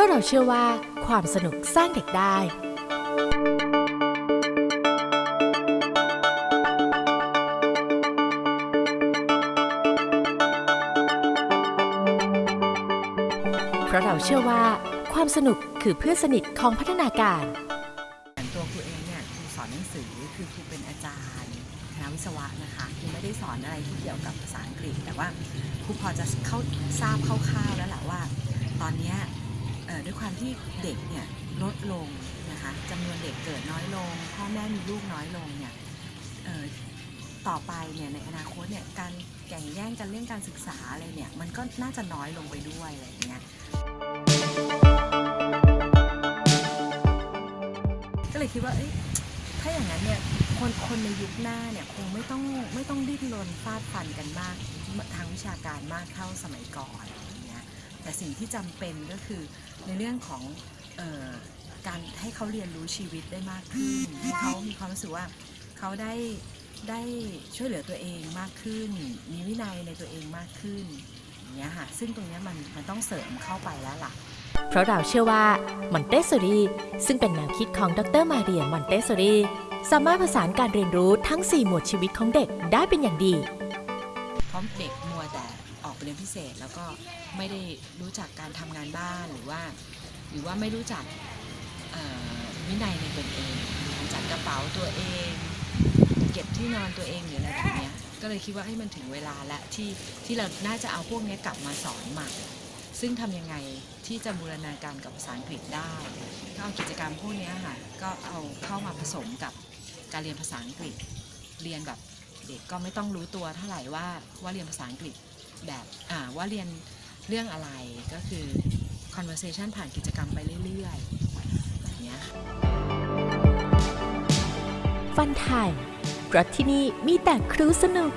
ราะเราเชื่อว่าความสนุกสร้างเด็กได้ เพราะเราเชื่อว่าความสนุกคือเพื่อนสนิทของพัฒนาการตัวครูเองเนี่ยครูสอนหนังสือคือครูเป็นอาจารย์คณะวิศวะนะคะครูไม่ได้สอนอะไรที่เกี่ยวกับภาษาอังกฤษ แต่ว่าครูพอจะเข้าทราบคร่าวๆแล้วแหละว่า ตอนนี้ ด้วยความที่เด็กเนี่ยลดลงนะคะจำนวนเด็กเกิดน้อยลง พ่อแม่มีลูกน้อยลงเนี่ยต่อไปเนี่ยในอนาคตเนี่ยการแข่งแย่งกันเรื่องการศึกษาอะไรเนี่ยมันก็น่าจะน้อยลงไปด้วยอะไรอย่างเงี้ยก็เลยคิดว่าเอ้ยถ้าอย่างนั้นเนี่ยคนคนในยุคหน้าเนี่ยคงไม่ต้องไม่ต้องดิ้นรนฟาดฟันกันมากทางวิชาการมากเท่าสมัยก่อน แต่สิ่งที่จำเป็นก็คือในเรื่องของเออการให้เขาเรียนรู้ชีวิตได้มากขึ้นให้เขามีความรู้สึกว่าเขาได้ได้ช่วยเหลือตัวเองมากขึ้น มีวินัยในตัวเองมากขึ้นอย่างเงี้ยค่ะซึ่งตรงเนี้ยมันมันต้องเสริมเข้าไปแล้วล่ะ เพราะเราเชื่อว่ามอนเตสซอรีซึ่งเป็นแนวคิดของดรมาเรียมอนเตสซอรีสามารถผสานการเรียนรู้ทั้ง 4 หมวดชีวิตของเด็กได้เป็นอย่างดีเพราะเด็กมัวแต่ ออกไปเรียนพิเศษ แล้วก็ไม่ได้รู้จักการทำงานบ้านหรือว่า หรือว่าไม่รู้จักวินัยในตนเองจัดกระเป๋าตัวเอง เก็บที่นอนตัวเองหรืออะไรแบบนี้ก็เลยคิดว่าให้มันถึงเวลาและที่ที่เราน่าจะเอาพวกนี้กลับมาสอนใหม่ซึ่งทำยังไงที่จะบูรณาการกับภาษาอังกฤษได้ก็เอากิจกรรมพวกนี้ค่ะก็เอาเข้ามาผสมกับการเรียนภาษาอังกฤษ เรียนแบบเด็กก็ไม่ต้องรู้ตัวเท่าไหร่ว่าว่าเรียนภาษาอังกฤษ แบบว่าเรียนเรื่องอะไรก็คือ conversation ผ่านกิจกรรมไปเรื่อยๆแบบเนี้ยฟันไทม์เพราะที่นี่มีแต่ครูสนุก